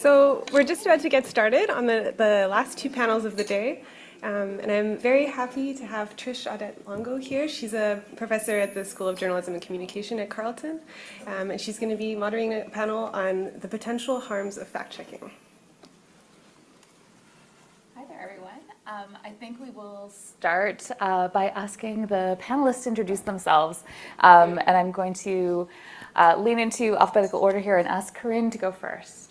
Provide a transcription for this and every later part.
So we're just about to get started on the, the last two panels of the day. Um, and I'm very happy to have Trish Audette Longo here. She's a professor at the School of Journalism and Communication at Carleton. Um, and she's going to be moderating a panel on the potential harms of fact-checking. Hi there, everyone. Um, I think we will start uh, by asking the panelists to introduce themselves. Um, and I'm going to uh, lean into alphabetical order here and ask Carine to go first.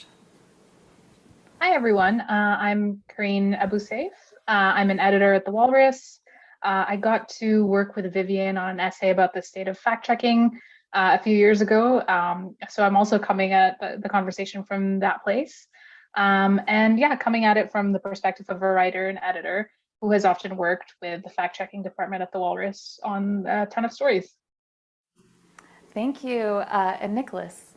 Hi, everyone. Uh, I'm Carine Abouseif. Uh, I'm an editor at The Walrus. Uh, I got to work with Vivian on an essay about the state of fact checking uh, a few years ago. Um, so I'm also coming at the, the conversation from that place. Um, and yeah, coming at it from the perspective of a writer and editor who has often worked with the fact checking department at The Walrus on a ton of stories. Thank you. Uh, and Nicholas.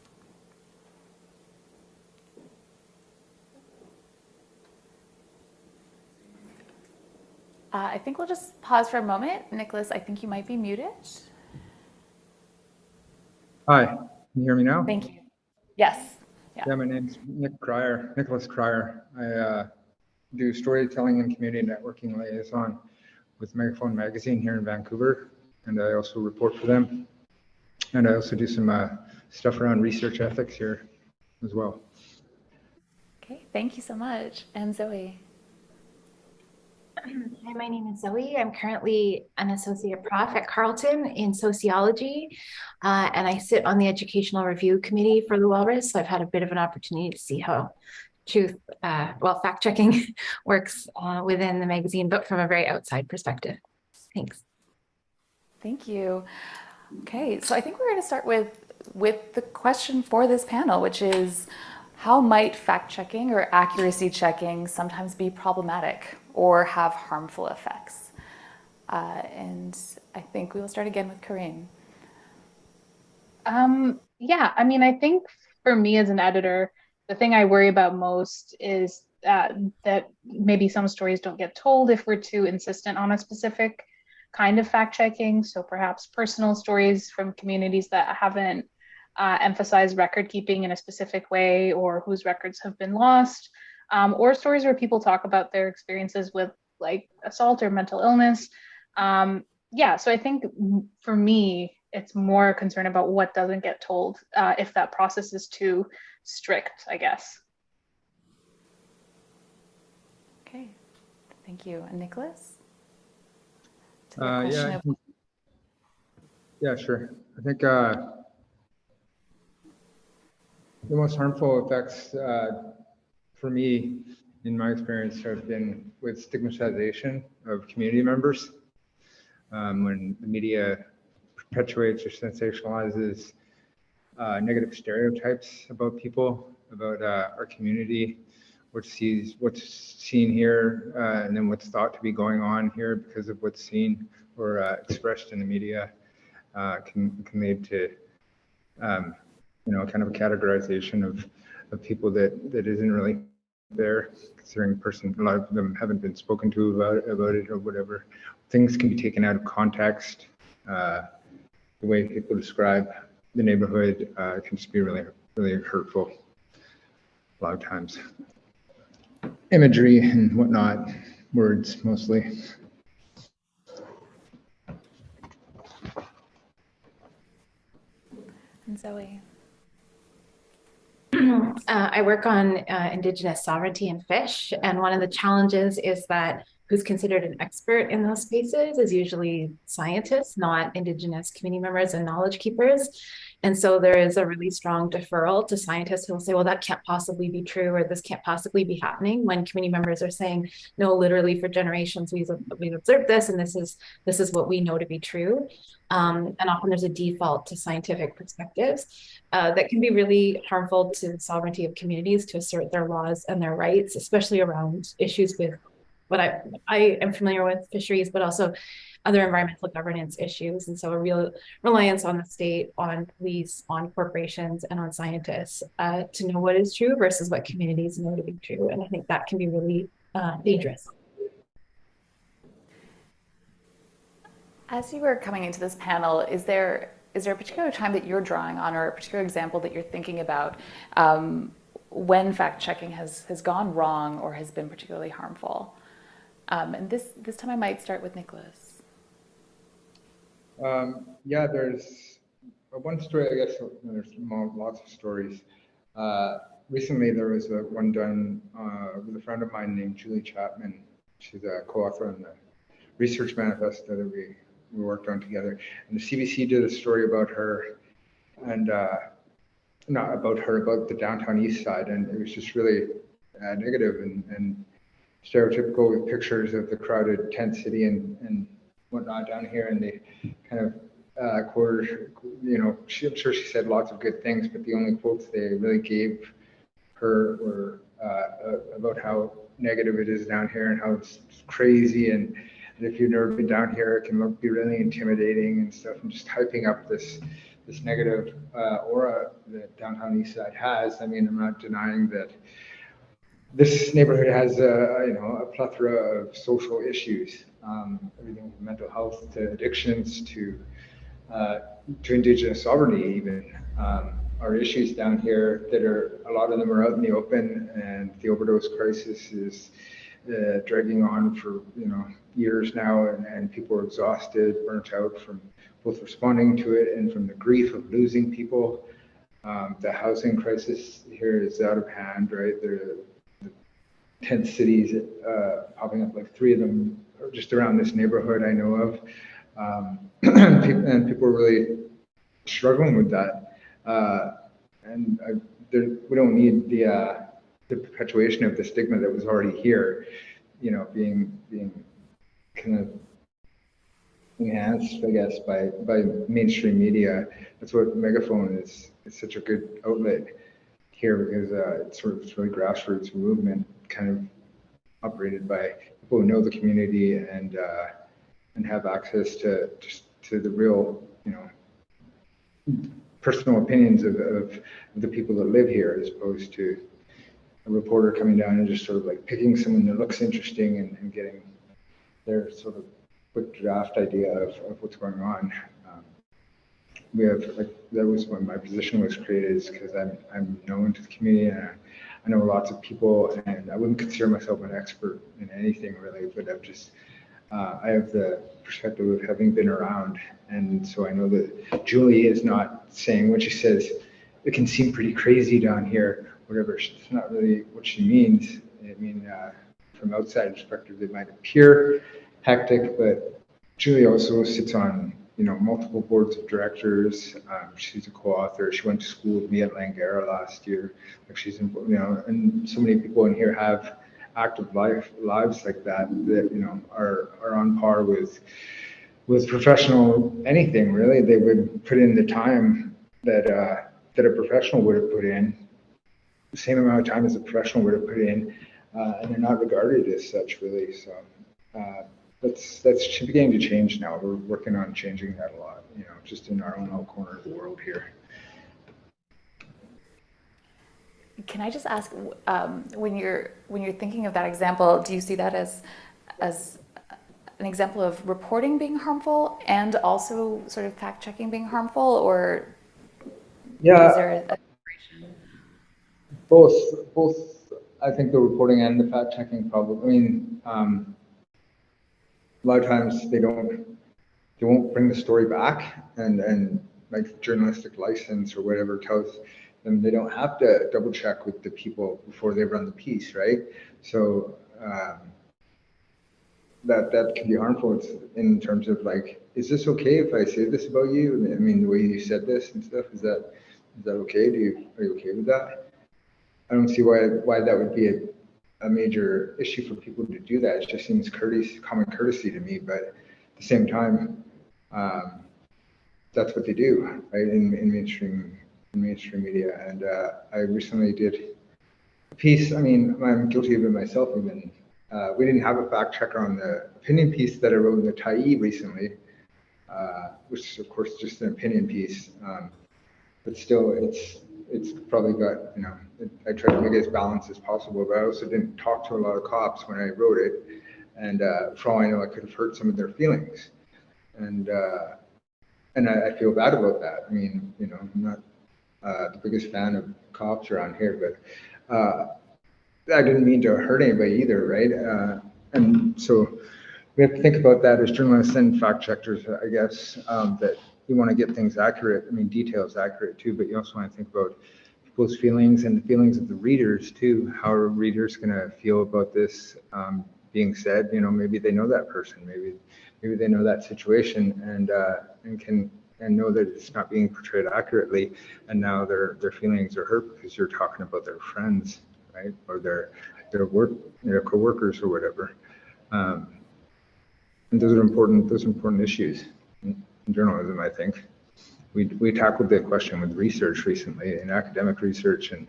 Uh, I think we'll just pause for a moment. Nicholas, I think you might be muted. Hi, can you hear me now? Thank you. Yes. Yeah, yeah my name's Nick Cryer, Nicholas Cryer. I uh, do storytelling and community networking liaison with Megaphone Magazine here in Vancouver, and I also report for them. And I also do some uh, stuff around research ethics here as well. Okay, thank you so much. And Zoe. Hi, my name is Zoe. I'm currently an associate prof at Carleton in sociology, uh, and I sit on the educational review committee for the Walrus. So I've had a bit of an opportunity to see how truth, uh, well, fact checking works uh, within the magazine, but from a very outside perspective. Thanks. Thank you. Okay, so I think we're going to start with with the question for this panel, which is how might fact checking or accuracy checking sometimes be problematic or have harmful effects? Uh, and I think we will start again with Carine. Um, yeah, I mean, I think for me as an editor, the thing I worry about most is uh, that maybe some stories don't get told if we're too insistent on a specific kind of fact checking. So perhaps personal stories from communities that haven't uh, emphasized record keeping in a specific way or whose records have been lost um, or stories where people talk about their experiences with like assault or mental illness. Um, yeah, so I think for me, it's more a concern about what doesn't get told uh, if that process is too strict, I guess. Okay, thank you. And Nicholas? Uh, yeah, of... yeah, sure. I think uh, the most harmful effects uh, for me, in my experience, have been with stigmatization of community members. Um, when the media perpetuates or sensationalizes uh, negative stereotypes about people, about uh, our community, what sees what's seen here, uh, and then what's thought to be going on here because of what's seen or uh, expressed in the media, uh, can can lead to, um, you know, kind of a categorization of of people that that isn't really there, considering person, a lot of them haven't been spoken to about, about it or whatever. Things can be taken out of context. Uh, the way people describe the neighborhood uh, can just be really, really hurtful a lot of times. Imagery and whatnot, words mostly. And Zoe. Uh, I work on uh, Indigenous sovereignty and fish, and one of the challenges is that who's considered an expert in those spaces is usually scientists, not Indigenous community members and knowledge keepers. And so there is a really strong deferral to scientists who will say, well, that can't possibly be true, or this can't possibly be happening when community members are saying, no, literally for generations, we've, we've observed this, and this is, this is what we know to be true. Um, and often there's a default to scientific perspectives uh, that can be really harmful to the sovereignty of communities to assert their laws and their rights, especially around issues with what I, I am familiar with fisheries, but also other environmental governance issues. And so a real reliance on the state, on police, on corporations, and on scientists uh, to know what is true versus what communities know to be true. And I think that can be really uh, dangerous. As you were coming into this panel, is there is there a particular time that you're drawing on or a particular example that you're thinking about um, when fact checking has, has gone wrong or has been particularly harmful. Um, and this, this time I might start with Nicholas. Um, yeah, there's uh, one story, I guess, there's lots of stories. Uh, recently, there was a, one done uh, with a friend of mine named Julie Chapman. She's a co-author on the research manifesto that we, we worked on together. And the CBC did a story about her and uh, not about her, about the downtown east side. And it was just really uh, negative and, and stereotypical with pictures of the crowded tent city and, and whatnot down here. And they kind of uh, quoted, you know, she, I'm sure she said lots of good things, but the only quotes they really gave her were uh, about how negative it is down here and how it's crazy. And, and if you've never been down here, it can look, be really intimidating and stuff, and just hyping up this this negative uh, aura that downtown East Side has. I mean, I'm not denying that this neighborhood has a you know a plethora of social issues, um, everything from mental health to addictions to uh, to indigenous sovereignty even um, are issues down here that are a lot of them are out in the open, and the overdose crisis is uh, dragging on for you know years now, and, and people are exhausted, burnt out from both responding to it and from the grief of losing people. Um, the housing crisis here is out of hand, right? There, the tent cities uh, popping up, like three of them just around this neighborhood I know of. Um, and people are really struggling with that. Uh, and I, there, we don't need the, uh, the perpetuation of the stigma that was already here, you know, being, being kind of enhanced, I guess, by by mainstream media. That's what Megaphone is. Is such a good outlet here because uh, it's sort of it's really grassroots movement, kind of operated by people who know the community and uh, and have access to to the real, you know, personal opinions of, of, of the people that live here, as opposed to a reporter coming down and just sort of like picking someone that looks interesting and, and getting their sort of quick draft idea of, of what's going on. Um, we have like that was when my position was created is because I'm I'm known to the community and I, know lots of people and I wouldn't consider myself an expert in anything really, but I've just uh, I have the perspective of having been around, and so I know that Julie is not saying what she says it can seem pretty crazy down here, whatever. It's not really what she means. I mean, uh, from outside perspective, it might appear hectic, but Julie also sits on you know multiple boards of directors. Um, she's a co-author. She went to school with me at Langara last year. Like she's in, you know, and so many people in here have active life lives like that that you know are are on par with with professional anything really. They would put in the time that uh, that a professional would have put in, the same amount of time as a professional would have put in, uh, and they're not regarded as such really. So. Uh, that's that's beginning to change now. We're working on changing that a lot, you know, just in our own little corner of the world here. Can I just ask, um, when you're when you're thinking of that example, do you see that as as an example of reporting being harmful and also sort of fact checking being harmful, or yeah, is there a, both both? I think the reporting and the fact checking probably. I mean. Um, a lot of times they don't they won't bring the story back and and like journalistic license or whatever tells them they don't have to double check with the people before they run the piece right? So um, that that can be harmful. It's in terms of like is this okay if i say this about you? I mean the way you said this and stuff is that is that okay? Do you are you okay with that? I don't see why why that would be a a major issue for people to do that. It just seems courteous, common courtesy to me. But at the same time, um, that's what they do, right? In, in mainstream in mainstream media. And uh, I recently did a piece. I mean, I'm guilty of it myself. Even uh, we didn't have a fact checker on the opinion piece that I wrote in the Tyee recently, uh, which is of course just an opinion piece. Um, but still, it's it's probably got, you know, I tried to make it as balanced as possible, but I also didn't talk to a lot of cops when I wrote it. And uh, for all I know, I could have hurt some of their feelings. And uh, and I, I, feel bad about that. I mean, you know, I'm not uh, the biggest fan of cops around here, but uh, I didn't mean to hurt anybody either, right? Uh, and so we have to think about that as journalists and fact checkers, I guess, um, that you want to get things accurate. I mean, details accurate too, but you also want to think about people's feelings and the feelings of the readers too. How are readers going to feel about this um, being said? You know, maybe they know that person, maybe maybe they know that situation and uh, and can and know that it's not being portrayed accurately, and now their their feelings are hurt because you're talking about their friends, right, or their their work their coworkers or whatever. Um, and those are important. Those are important issues in, journalism, I think. We we tackled the question with research recently, in academic research, and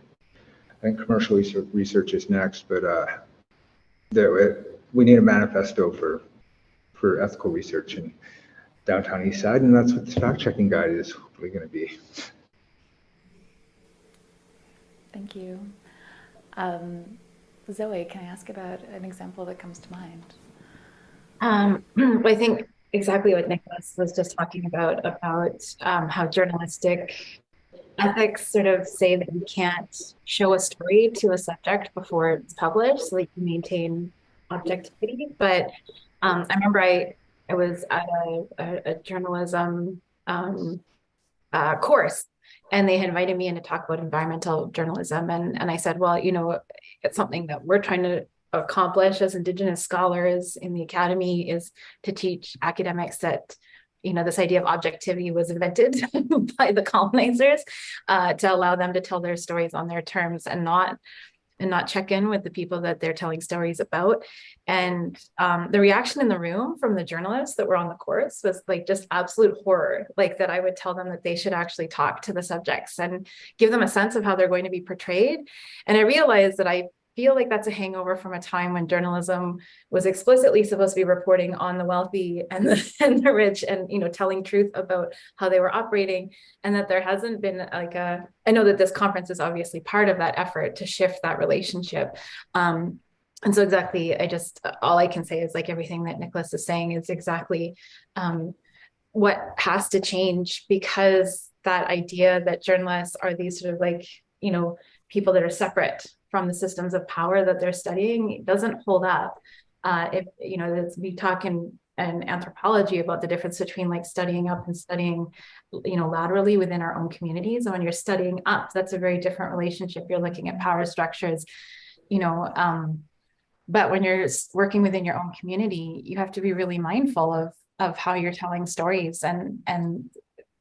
I think commercial research, research is next. But uh, the, we need a manifesto for for ethical research in downtown east side, and that's what this fact checking guide is hopefully going to be. Thank you. Um, Zoe, can I ask about an example that comes to mind? Um, I think exactly what Nicholas was just talking about, about um, how journalistic ethics sort of say that you can't show a story to a subject before it's published so that you maintain objectivity. But um, I remember I, I was at a, a, a journalism um, uh, course and they invited me in to talk about environmental journalism. And, and I said, well, you know, it's something that we're trying to accomplish as Indigenous scholars in the academy is to teach academics that you know this idea of objectivity was invented by the colonizers uh, to allow them to tell their stories on their terms and not and not check in with the people that they're telling stories about. And um, the reaction in the room from the journalists that were on the course was like just absolute horror like that i would tell them that they should actually talk to the subjects and give them a sense of how they're going to be portrayed. And i realized that i feel like that's a hangover from a time when journalism was explicitly supposed to be reporting on the wealthy and the, and the rich and you know telling truth about how they were operating. And that there hasn't been like a i know that this conference is obviously part of that effort to shift that relationship. Um, and so exactly i just all i can say is like everything that nicholas is saying is exactly um, what has to change because that idea that journalists are these sort of like you know people that are separate from the systems of power that they're studying doesn't hold up. Uh, if you know, we talk in, anthropology about the difference between like studying up and studying, you know, laterally within our own communities. And when you're studying up, that's a very different relationship. You're looking at power structures, you know. Um, but when you're working within your own community, you have to be really mindful of of how you're telling stories and and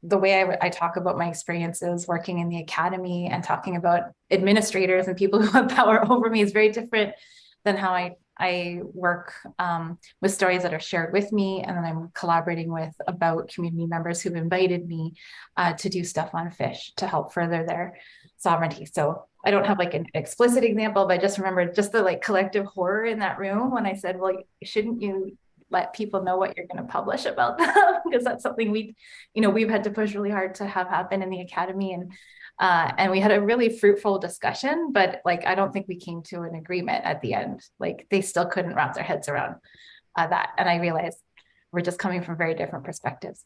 the way I, I, talk about my experiences working in the academy and talking about administrators and people who have power over me is very different than how I, I work um, with stories that are shared with me and then I'm collaborating with about community members who've invited me uh, to do stuff on fish to help further their sovereignty. So I don't have like an explicit example, but I just remember just the like collective horror in that room when I said, well, shouldn't you let people know what you're going to publish about them because that's something we you know we've had to push really hard to have happen in the academy and uh, and we had a really fruitful discussion but like i don't think we came to an agreement at the end. Like they still couldn't wrap their heads around uh, that and i realized we're just coming from very different perspectives.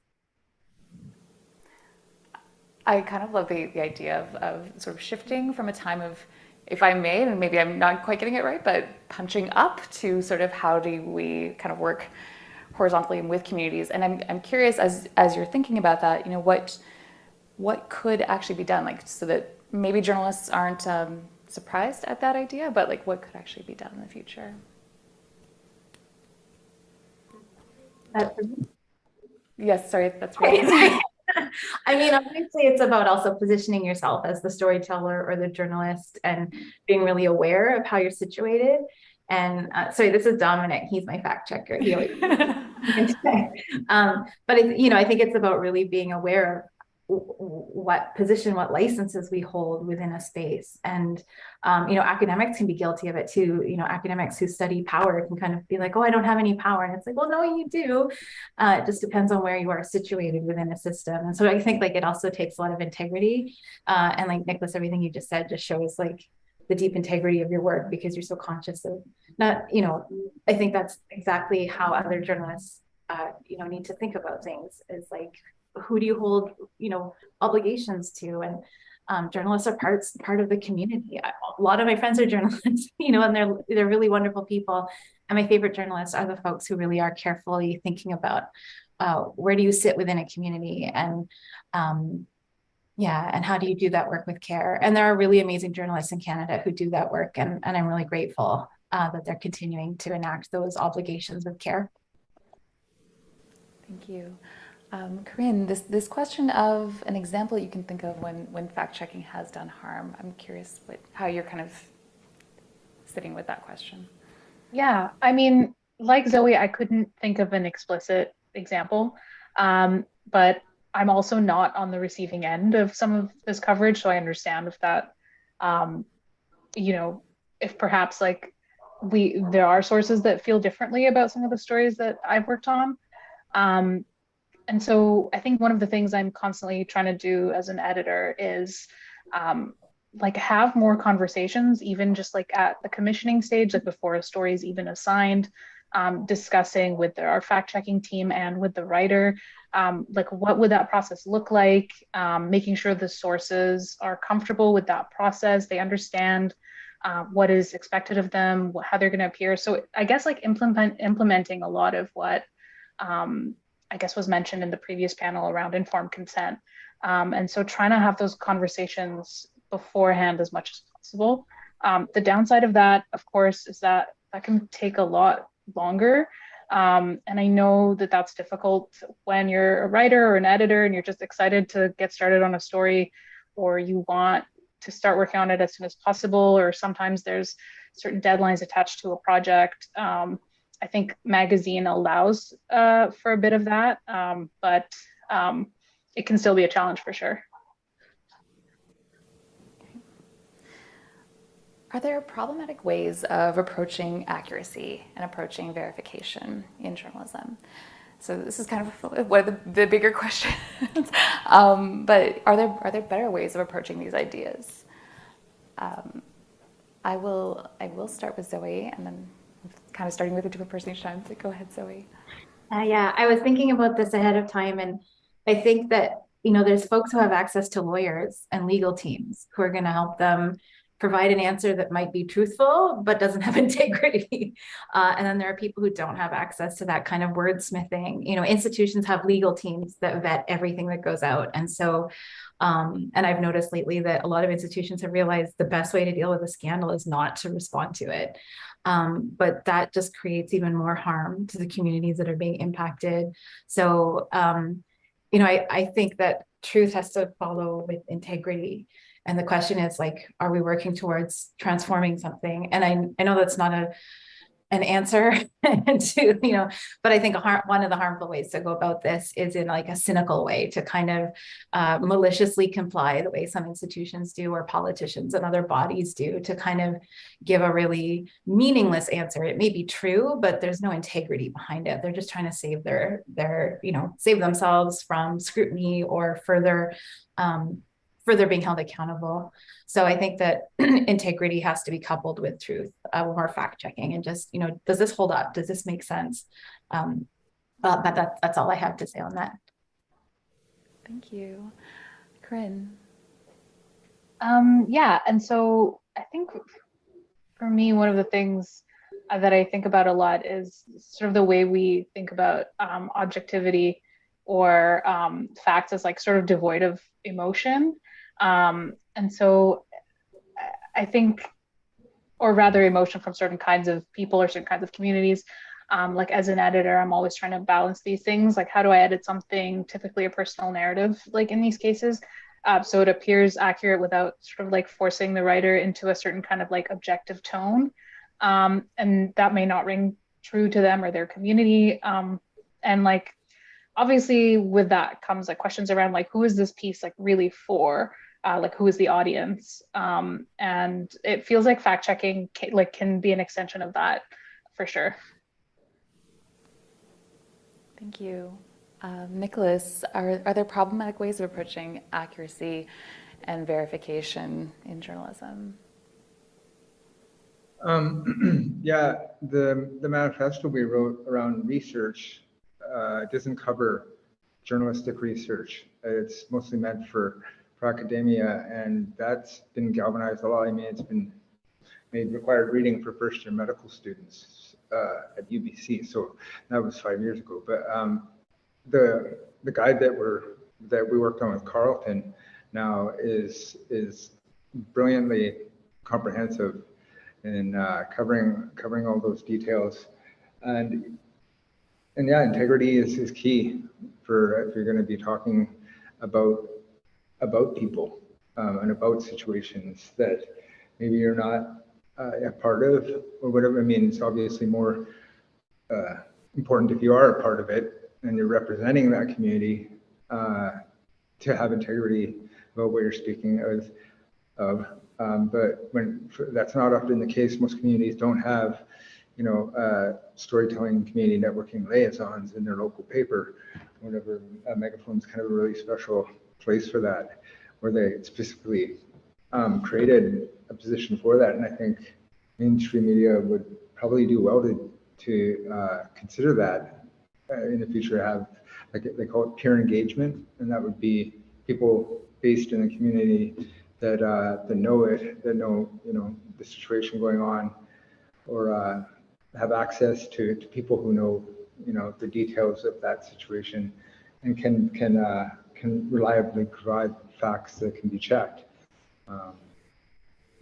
I kind of love the, the idea of, of sort of shifting from a time of if I may, and maybe I'm not quite getting it right, but punching up to sort of how do we kind of work horizontally and with communities. And I'm, I'm curious as, as you're thinking about that, you know, what, what could actually be done? Like, so that maybe journalists aren't um, surprised at that idea, but like what could actually be done in the future? yes, sorry, that's right. I mean, obviously, it's about also positioning yourself as the storyteller or the journalist and being really aware of how you're situated. And uh, sorry, this is Dominic. He's my fact checker. He always, um, but it, you know, I think it's about really being aware of what position, what licenses we hold within a space. And, um, you know, academics can be guilty of it too. You know, academics who study power can kind of be like, oh, I don't have any power. And it's like, well, no, you do. Uh, it just depends on where you are situated within a system. And so I think like it also takes a lot of integrity. Uh, and like Nicholas, everything you just said just shows like the deep integrity of your work because you're so conscious of not, you know, I think that's exactly how other journalists, uh, you know, need to think about things is like, who do you hold you know obligations to and um, journalists are parts part of the community. I, a lot of my friends are journalists, you know, and they're they're really wonderful people. And my favorite journalists are the folks who really are carefully thinking about uh, where do you sit within a community and um, yeah, and how do you do that work with care? And there are really amazing journalists in Canada who do that work, and, and I'm really grateful uh, that they're continuing to enact those obligations with care. Thank you. Um, Carine, this, this question of an example you can think of when, when fact checking has done harm, I'm curious what, how you're kind of sitting with that question. Yeah, I mean, like Zoe, I couldn't think of an explicit example, um, but I'm also not on the receiving end of some of this coverage, so I understand if that, um, you know, if perhaps like we there are sources that feel differently about some of the stories that I've worked on. Um, and so I think one of the things I'm constantly trying to do as an editor is um, like have more conversations, even just like at the commissioning stage, like before a story is even assigned, um, discussing with our fact checking team and with the writer, um, like what would that process look like, um, making sure the sources are comfortable with that process, they understand uh, what is expected of them, how they're going to appear. So I guess like implement implementing a lot of what um, I guess was mentioned in the previous panel around informed consent. Um, and so trying to have those conversations beforehand as much as possible. Um, the downside of that, of course, is that that can take a lot longer. Um, and I know that that's difficult when you're a writer or an editor and you're just excited to get started on a story or you want to start working on it as soon as possible, or sometimes there's certain deadlines attached to a project. Um, I think magazine allows uh, for a bit of that, um, but um, it can still be a challenge for sure. Are there problematic ways of approaching accuracy and approaching verification in journalism? So this is kind of one of the, the bigger questions. um, but are there are there better ways of approaching these ideas? Um, I will I will start with Zoe, and then kind of starting with a different person each time. So go ahead, Zoe. Uh, yeah, I was thinking about this ahead of time, and I think that you know there's folks who have access to lawyers and legal teams who are going to help them provide an answer that might be truthful but doesn't have integrity uh, and then there are people who don't have access to that kind of wordsmithing you know institutions have legal teams that vet everything that goes out and so um, and i've noticed lately that a lot of institutions have realized the best way to deal with a scandal is not to respond to it um, but that just creates even more harm to the communities that are being impacted so um, you know I, I think that truth has to follow with integrity and the question is like, are we working towards transforming something? And I, I know that's not a an answer to, you know, but I think one of the harmful ways to go about this is in like a cynical way to kind of uh, maliciously comply the way some institutions do or politicians and other bodies do to kind of give a really meaningless answer. It may be true, but there's no integrity behind it. They're just trying to save their, their, you know, save themselves from scrutiny or further um, further being held accountable. So I think that integrity has to be coupled with truth uh, when we're fact checking and just, you know, does this hold up? Does this make sense? Um, uh, but that, that's all I have to say on that. Thank you. Carine. Um, yeah, and so I think for me, one of the things uh, that I think about a lot is sort of the way we think about um, objectivity or um, facts as like sort of devoid of emotion. Um, and so I think, or rather emotion from certain kinds of people or certain kinds of communities. Um, like as an editor, I'm always trying to balance these things. Like how do I edit something, typically a personal narrative, like in these cases, uh, so it appears accurate without sort of like forcing the writer into a certain kind of like objective tone. Um, and that may not ring true to them or their community. Um, and like, obviously with that comes like questions around like, who is this piece like really for? Uh, like who is the audience? Um, and it feels like fact checking can, like can be an extension of that for sure. Thank you. Um, nicholas are, are there problematic ways of approaching accuracy and verification in journalism? Um, yeah the the manifesto we wrote around research uh, doesn't cover journalistic research. It's mostly meant for for academia, and that's been galvanized a lot. I mean, it's been made required reading for first year medical students uh, at UBC. So that was five years ago. But um, the the guide that we're that we worked on with Carleton now is is brilliantly comprehensive in uh, covering covering all those details, and and yeah, integrity is, is key for if you're going to be talking about about people um, and about situations that maybe you're not uh, a part of or whatever. I mean, it's obviously more uh, important if you are a part of it and you're representing that community uh, to have integrity about what you're speaking of. of. Um, but when that's not often the case, most communities don't have, you know, uh, storytelling community networking liaisons in their local paper. Whatever, uh, Megaphone's kind of a really special place for that, where they specifically um, created a position for that. And I think mainstream media would probably do well to to uh, consider that uh, in the future. Have like they call it peer engagement, and that would be people based in the community that uh, that know it, that know you know the situation going on, or uh, have access to, to people who know you know the details of that situation, and can can uh, can reliably provide facts that can be checked. Um,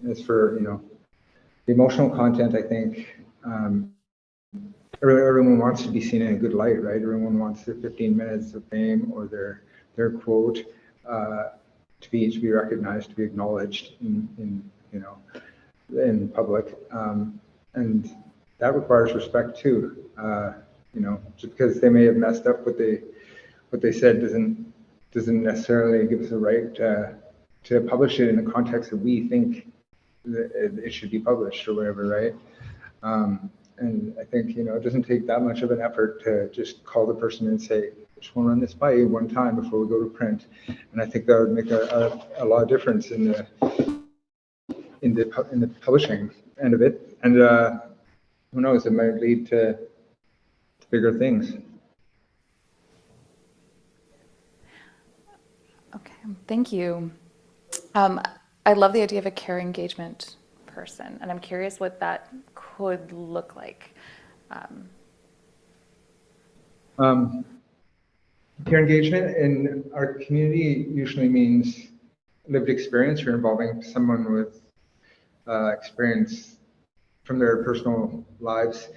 as for you know the emotional content, I think um, everyone wants to be seen in a good light, right? Everyone wants their 15 minutes of fame or their their quote uh, to be to be recognized, to be acknowledged in, in you know in public, um, and that requires respect too. Uh, you know, just because they may have messed up what they what they said doesn't doesn't necessarily give us a right to, to publish it in the context that we think that it should be published or whatever, right? Um, and I think you know it doesn't take that much of an effort to just call the person and say, I just want to run this by you one time before we go to print. And I think that would make a, a, a lot of difference in the in the in the publishing end of it. And uh, who knows, it might lead to bigger things. Okay, thank you. Um, I love the idea of a care engagement person, and I'm curious what that could look like. Um, um, peer engagement in our community usually means lived experience. You're involving someone with uh, experience from their personal lives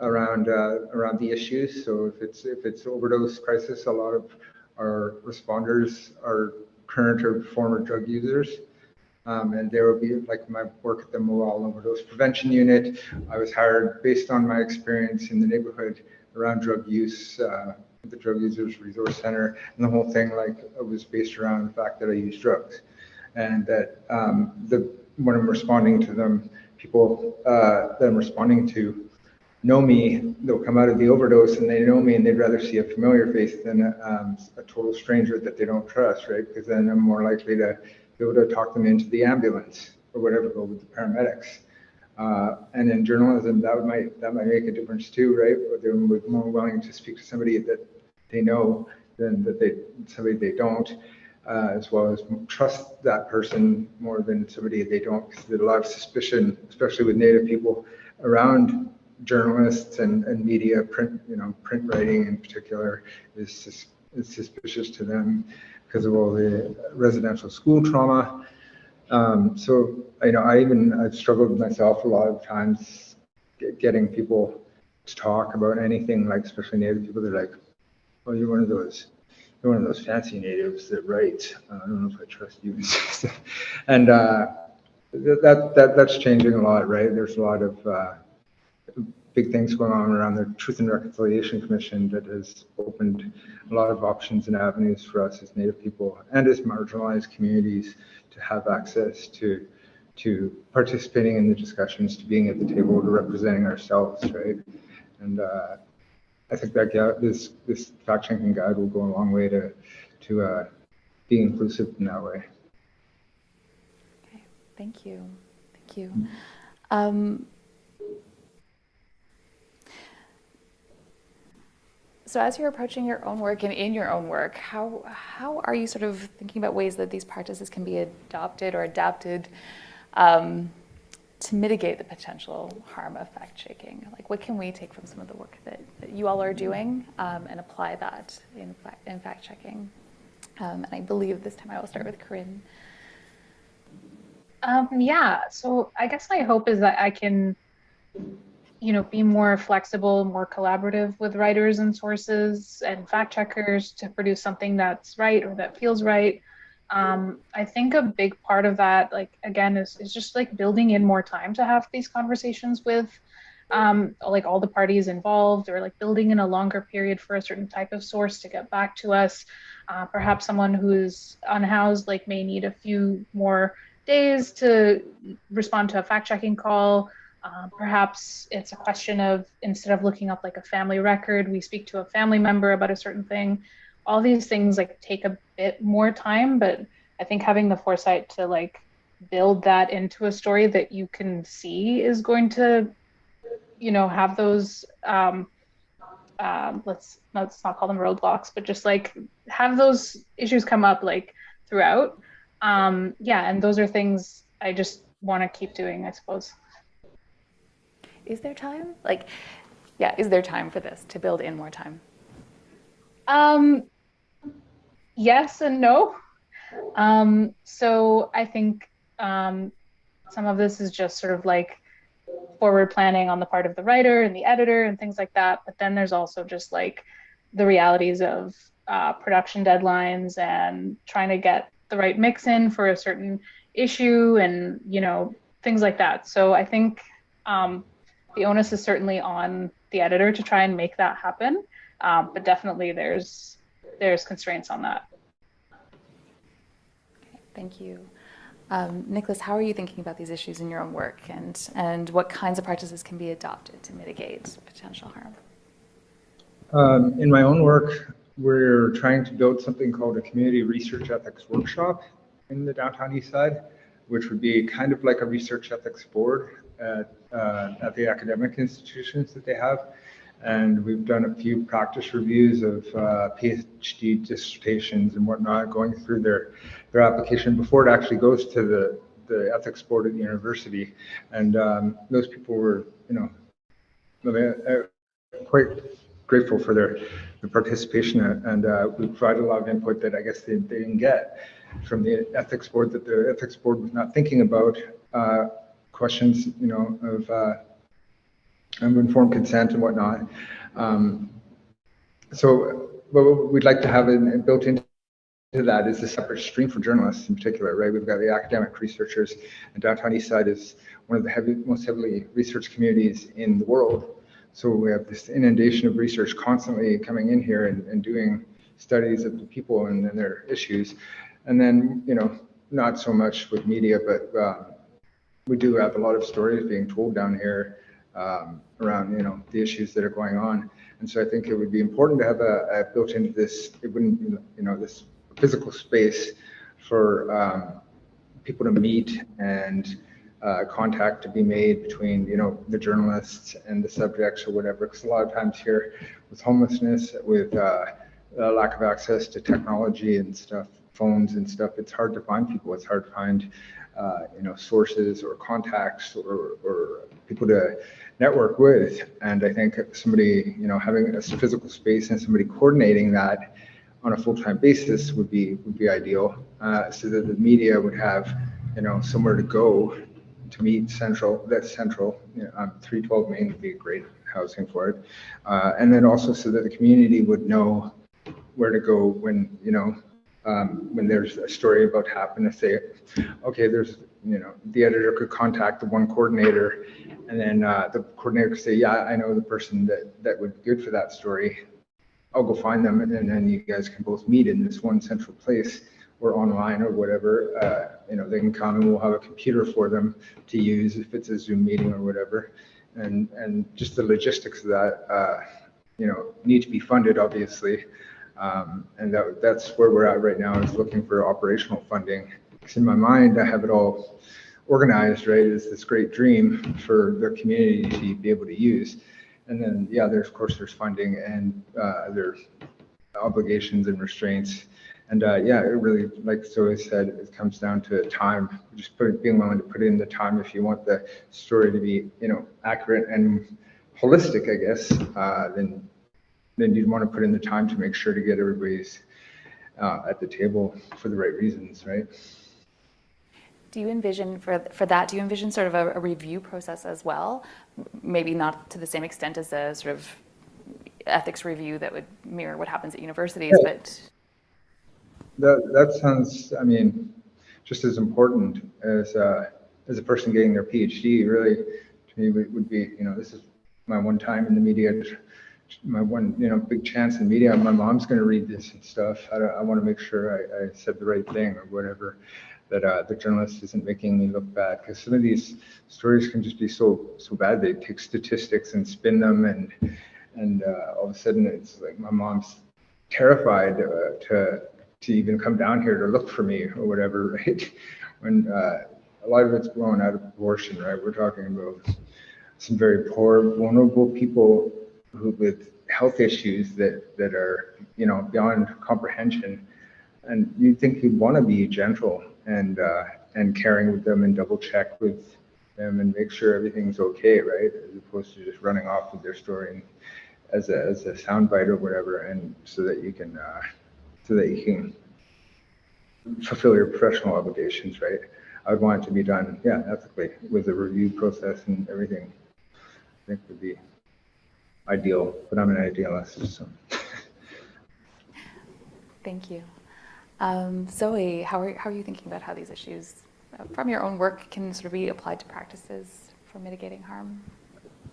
around uh, around the issues. So if it's if it's overdose crisis, a lot of our responders are current or former drug users. Um, and there will be like my work at the Mobile Overdose Prevention Unit. I was hired based on my experience in the neighborhood around drug use, uh, the Drug Users Resource Center, and the whole thing like it was based around the fact that I use drugs, and that um, the when I'm responding to them, people uh, that I'm responding to know me. They'll come out of the overdose and they know me, and they'd rather see a familiar face than um, a total stranger that they don't trust, right? Because then I'm more likely to be able to talk them into the ambulance or whatever, go with the paramedics. Uh, and in journalism, that might that might make a difference too, right? They're more willing to speak to somebody that they know than that they somebody they don't, uh, as well as trust that person more than somebody they don't. Because there's a lot of suspicion, especially with Native people, around journalists and, and media, print you know print writing in particular is is suspicious to them because of all the residential school trauma. Um, so, you know, I even, I've struggled myself a lot of times getting people to talk about anything, like especially native people. They're like, well, you're one of those, you're one of those fancy natives that write. Uh, I don't know if I trust you. and uh, that, that, that's changing a lot, right? There's a lot of uh, big things going on around the Truth and Reconciliation Commission that has opened a lot of options and avenues for us as Native people and as marginalized communities to have access to to participating in the discussions, to being at the table, to representing ourselves, right? And uh, I think that this this fact checking guide will go a long way to to uh, being inclusive in that way. Okay, thank you, thank you. Um, so as you're approaching your own work and in your own work, how, how are you sort of thinking about ways that these practices can be adopted or adapted um, to mitigate the potential harm of fact checking? Like, what can we take from some of the work that, that you all are doing um, and apply that in, in fact checking? Um, and I believe this time I will start with Carine. Um, yeah, so I guess my hope is that I can, you know, be more flexible, more collaborative with writers and sources and fact checkers to produce something that's right or that feels right. Um, I think a big part of that, like again, is is just like building in more time to have these conversations with um, like all the parties involved, or like building in a longer period for a certain type of source to get back to us. Uh, perhaps someone who's unhoused like may need a few more days to respond to a fact checking call. Uh, perhaps it's a question of instead of looking up like a family record, we speak to a family member about a certain thing. All these things like take a bit more time, but I think having the foresight to like build that into a story that you can see is going to, you know, have those um, um, let's let's not call them roadblocks, but just like have those issues come up like throughout um, yeah, and those are things I just want to keep doing, I suppose. Is there time? Like, yeah, is there time for this to build in more time? Um, yes and no. Um, so I think um, some of this is just sort of like forward planning on the part of the writer and the editor and things like that. But then there's also just like the realities of uh, production deadlines and trying to get the right mix in for a certain issue and you know things like that so i think um, the onus is certainly on the editor to try and make that happen um, but definitely there's there's constraints on that thank you. Um, Nicholas, how are you thinking about these issues in your own work and, and what kinds of practices can be adopted to mitigate potential harm? Um, in my own work, we're trying to build something called a community research ethics workshop in the downtown east side, which would be kind of like a research ethics board at, uh, at the academic institutions that they have. And we've done a few practice reviews of uh, PhD dissertations and whatnot, going through their, their application before it actually goes to the, the ethics board at the university. And um, those people were, you know, quite grateful for their, their participation and uh, we provided a lot of input that I guess they, they didn't get from the ethics board that the ethics board was not thinking about uh, questions, you know, of, uh, informed consent and whatnot. Um, so what we'd like to have in, built into that is a separate stream for journalists in particular, right? We've got the academic researchers, and downtown East Side is one of the heavy, most heavily researched communities in the world. So we have this inundation of research constantly coming in here and, and doing studies of the people and, and, their issues. And then, you know, not so much with media, but uh, we do have a lot of stories being told down here um, around, you know, the issues that are going on. And so I think it would be important to have a, a built into this, it wouldn't, you know, this physical space for um, people to meet and uh, contact to be made between you know the journalists and the subjects or whatever because a lot of times here with homelessness with uh, lack of access to technology and stuff phones and stuff it's hard to find people it's hard to find uh, you know sources or contacts or, or people to network with and i think somebody you know having a physical space and somebody coordinating that on a full-time basis would be would be ideal uh, so that the media would have you know somewhere to go to meet central, that's central, you know, um, 312 Main would be great housing for it. Uh, and then also so that the community would know where to go when, you know, um, when there's a story about happen to say, okay, there's, you know, the editor could contact the one coordinator and then uh, the coordinator could say, yeah, I know the person that, that would be good for that story. I'll go find them and then you guys can both meet in this one central place or online or whatever, uh, you know, they can come and we'll have a computer for them to use if it's a Zoom meeting or whatever. And, and just the logistics of that, uh, you know, need to be funded, obviously. Um, and that, that's where we're at right now is looking for operational funding. Because in my mind, I have it all organized, right, It's this great dream for the community to be able to use. And then, yeah, there's, of course, there's funding and uh, there's obligations and restraints. And uh, yeah, it really, like Zoe said, it comes down to time. Just put, being willing to put in the time if you want the story to be, you know, accurate and holistic, I guess. Uh, then, then you'd want to put in the time to make sure to get everybody's uh, at the table for the right reasons, right? Do you envision for, for that, do you envision sort of a, a review process as well? Maybe not to the same extent as a sort of ethics review that would mirror what happens at universities, Yeah. but That, that sounds, I mean, just as important as, uh, as a person getting their PhD, really, to me, would would be, you know, this is my one time in the media, my one, you know, big chance in media. My mom's going to read this and stuff. I, I want to make sure I, I said the right thing or whatever, that uh, the journalist isn't making me look bad. Because some of these stories can just be so, so bad. They take statistics and spin them and, and uh, all of a sudden it's like my mom's terrified uh, to to even come down here to look for me or whatever, right? When uh, a lot of it's blown out of proportion, right? We're talking about some very poor, vulnerable people who with health issues that that are you know beyond comprehension, and you'd think you'd want to be gentle and uh, and caring with them and double check with them and make sure everything's okay, right? As opposed to just running off with their story and as a as a soundbite or whatever, and so that you can uh, so that you can fulfill your professional obligations, right? I would want it to be done, yeah, ethically with a review process and everything. I think would be ideal, but I'm an idealist, so. thank you. Um, Zoe, how are, how are you thinking about how these issues uh, from your own work can sort of be applied to practices for mitigating harm?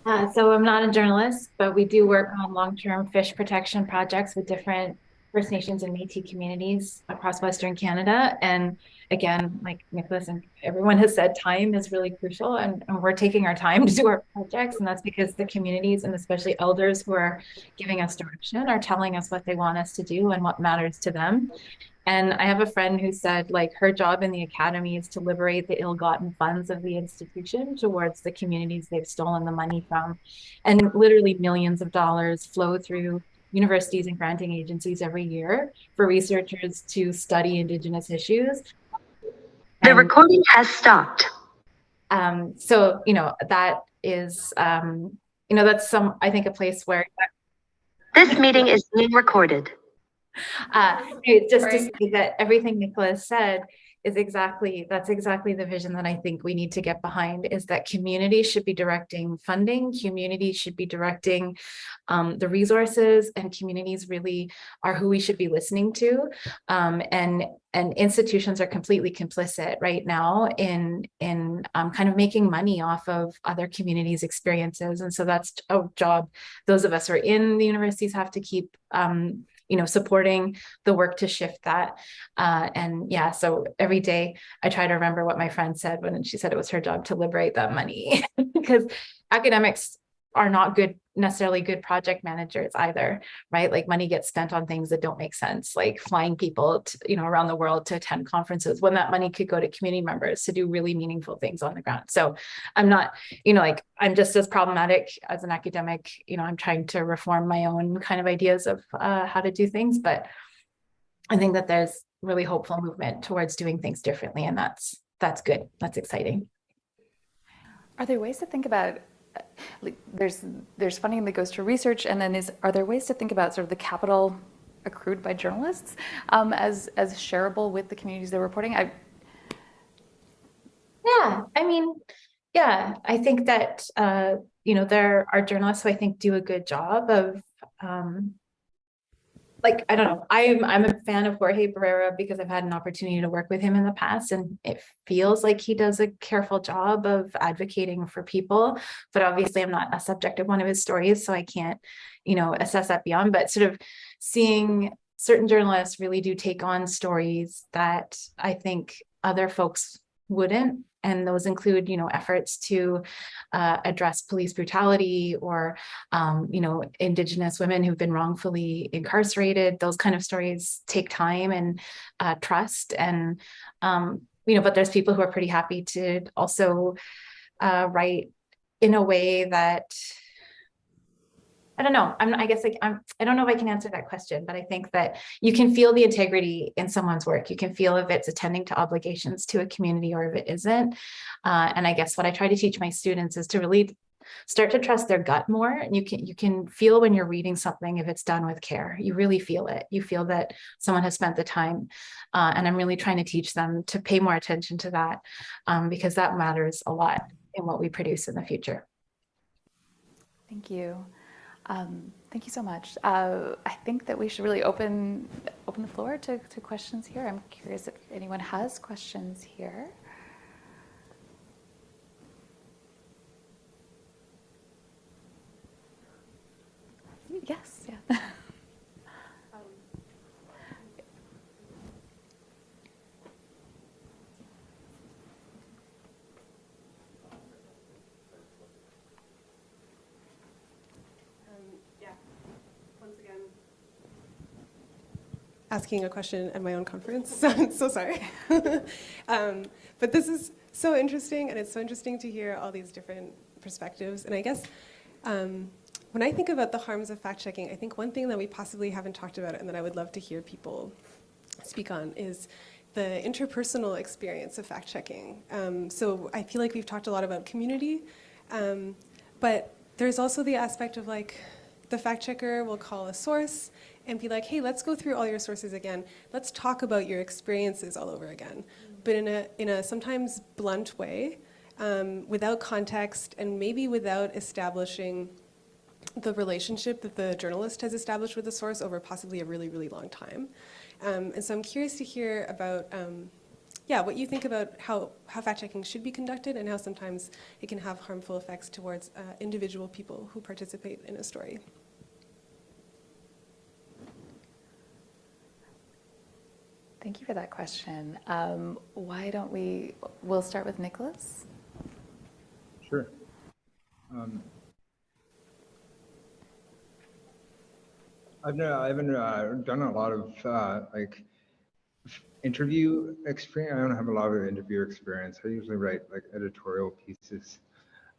Uh, so I'm not a journalist, but we do work on long-term fish protection projects with different First Nations and Métis communities across Western Canada. And again, like Nicholas and everyone has said, time is really crucial, and, and we're taking our time to do our projects, and that's because the communities and especially elders who are giving us direction are telling us what they want us to do and what matters to them. And I have a friend who said, like, her job in the academy is to liberate the ill gotten funds of the institution towards the communities they've stolen the money from. And literally millions of dollars flow through universities and granting agencies every year for researchers to study Indigenous issues. The And, recording has stopped. um, so, you know, that is, um, you know, that's some, I think, a place where This meeting is being recorded. Uh, just to say that everything Nicholas said is exactly, that's exactly the vision that I think we need to get behind is that community should be directing funding, community should be directing um, the resources and communities really are who we should be listening to. Um, and and institutions are completely complicit right now in in um, kind of making money off of other communities' experiences. And so that's a job those of us who are in the universities have to keep um, you know, supporting the work to shift that. Uh, and yeah, so every day I try to remember what my friend said when she said it was her job to liberate that money because academics are not good necessarily good project managers either right? Like money gets spent on things that don't make sense like flying people to, you know around the world to attend conferences when that money could go to community members to do really meaningful things on the ground. So i'm not you know like i'm just as problematic as an academic you know i'm trying to reform my own kind of ideas of uh, how to do things but i think that there's really hopeful movement towards doing things differently and that's that's good. That's exciting. Are there ways to think about, there's, there's funding that goes to research, and then is, are there ways to think about sort of the capital accrued by journalists um, as, as shareable with the communities they're reporting? I, Yeah, I mean, yeah, I think that uh, you know, there are journalists who I think do a good job of um like I don't know, I'm I'm a fan of Jorge Barrera because I've had an opportunity to work with him in the past and it feels like he does a careful job of advocating for people. But obviously I'm not a subject of one of his stories, so I can't, you know, assess that beyond. But sort of seeing certain journalists really do take on stories that I think other folks wouldn't and those include you know efforts to uh, address police brutality or um, you know indigenous women who've been wrongfully incarcerated. Those kind of stories take time and uh, trust and um, you know but there's people who are pretty happy to also uh, write in a way that I don't know. I'm, I guess like, I'm, I don't know if I can answer that question, but I think that you can feel the integrity in someone's work. You can feel if it's attending to obligations to a community or if it isn't. Uh, and I guess what I try to teach my students is to really start to trust their gut more. And you can, you can feel when you're reading something, if it's done with care, you really feel it. You feel that someone has spent the time. Uh, and I'm really trying to teach them to pay more attention to that um, because that matters a lot in what we produce in the future. Thank you. Um, thank you so much. Uh, I think that we should really open open the floor to, to questions here. I'm curious if anyone has questions here. Yes, Asking a question at my own conference, so I'm so sorry. um, but this is so interesting, and it's so interesting to hear all these different perspectives. And I guess um, when I think about the harms of fact checking, I think one thing that we possibly haven't talked about and that I would love to hear people speak on is the interpersonal experience of fact checking. Um, so I feel like we've talked a lot about community, um, but there's also the aspect of like the fact checker will call a source and be like, hey, let's go through all your sources again. Let's talk about your experiences all over again. But in a, in a sometimes blunt way, um, without context and maybe without establishing the relationship that the journalist has established with the source over possibly a really, really long time. Um, and so I'm curious to hear about, um, yeah, what you think about how, how fact-checking should be conducted and how sometimes it can have harmful effects towards uh, individual people who participate in a story. Thank you for that question. Um, why don't we, we'll start with Nicholas. Sure. Um, I've no, I haven't uh, done a lot of uh, like interview experience. I don't have a lot of interview experience. I usually write like editorial pieces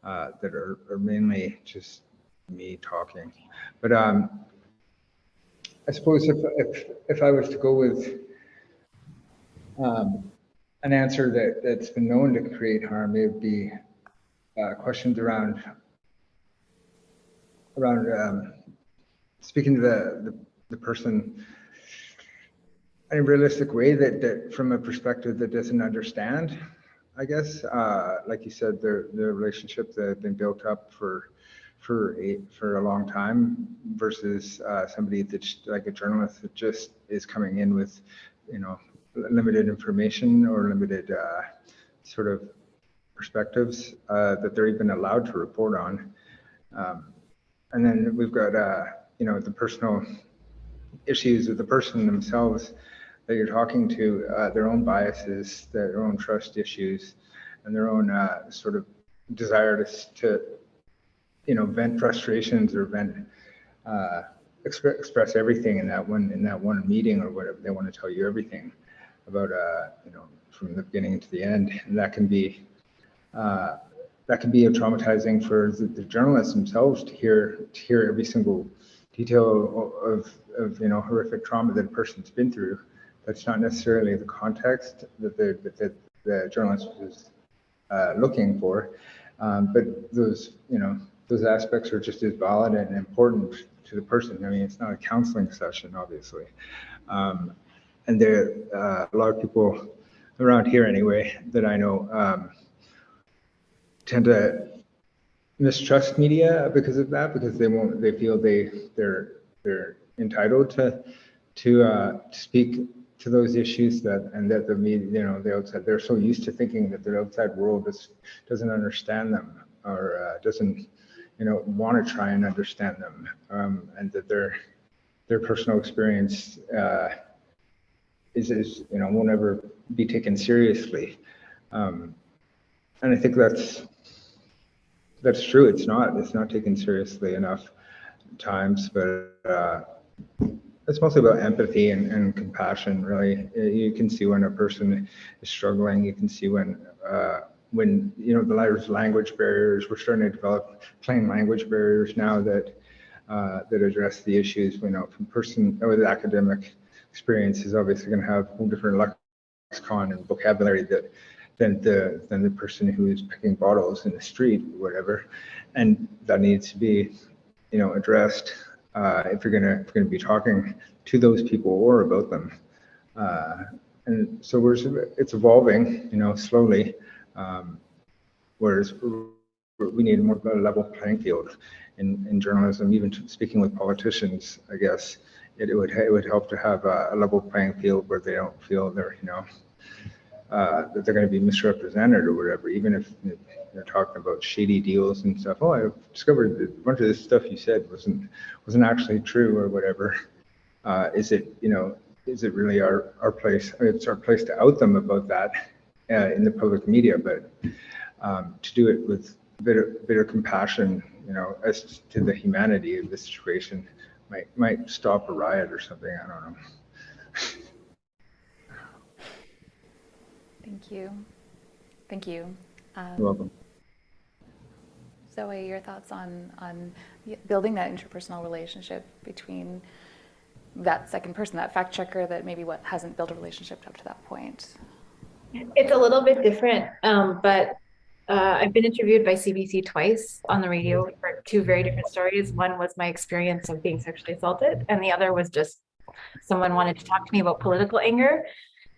uh, that are, are mainly just me talking. But um, I suppose if, if, if I was to go with um, an answer that, that's been known to create harm, it would be uh, questions around around um, speaking to the, the, the person in a realistic way that, that from a perspective that doesn't understand, I guess, uh, like you said, the, the relationship that had been built up for for a for a long time versus uh, somebody that's like a journalist that just is coming in with, you know, limited information or limited uh, sort of perspectives uh, that they're even allowed to report on. Um, and then we've got, uh, you know, the personal issues of the person themselves that you're talking to, uh, their own biases, their own trust issues, and their own uh, sort of desire to, to, you know, vent frustrations or vent, uh, exp- express everything in that one in that one meeting or whatever. They want to tell you everything about, uh, you know, from the beginning to the end, and that can be uh, that can be a traumatizing for the, the, journalists themselves to hear to hear every single detail of, of you know horrific trauma that a person's been through. That's not necessarily the context that the that the, journalist was uh, looking for, um, but those you know those aspects are just as valid and important to the person. I mean, it's not a counseling session, obviously, um, and there uh, a lot of people around here anyway that I know. Um, tend to mistrust media because of that because they won't they feel they they're they're entitled to to uh, speak to those issues that and that the media you know the outside they're so used to thinking that the outside world is, doesn't understand them or uh, doesn't you know want to try and understand them um, and that their their personal experience uh, is is you know won't ever be taken seriously um, and I think that's that's true. It's not. It's not taken seriously enough times, but uh, it's mostly about empathy and, and, compassion. Really, you can see when a person is struggling. You can see when uh, when you know the language barriers. We're starting to develop plain language barriers now that uh, that address the issues. You know, from person with academic experience is obviously going to have a different lexicon and vocabulary that than the than the person who is picking bottles in the street or whatever, and that needs to be, you know, addressed uh, if you're gonna if you're gonna be talking to those people or about them. Uh, and so we're it's evolving, you know, slowly. Um, whereas we need more a level playing field in, in journalism, even speaking with politicians, I guess it, would it would help to have a, level playing field where they don't feel they're you know uh, that they're going to be misrepresented or whatever, even if they're talking about shady deals and stuff. Oh, I discovered that a bunch of this stuff you said wasn't wasn't actually true or whatever. Uh, is it you know is it really our our place? It's our place to out them about that uh, in the public media, but um, to do it with a bit of, bit of compassion, you know, as to the humanity of the situation might might stop a riot or something. I don't know. Thank you. Thank you. Um, You're welcome. Zoe, your thoughts on on building that interpersonal relationship between that second person, that fact checker that maybe what hasn't built a relationship up to that point? It's a little bit different, um, but uh, I've been interviewed by CBC twice on the radio for two very different stories. One was my experience of being sexually assaulted, and the other was just someone wanted to talk to me about political anger.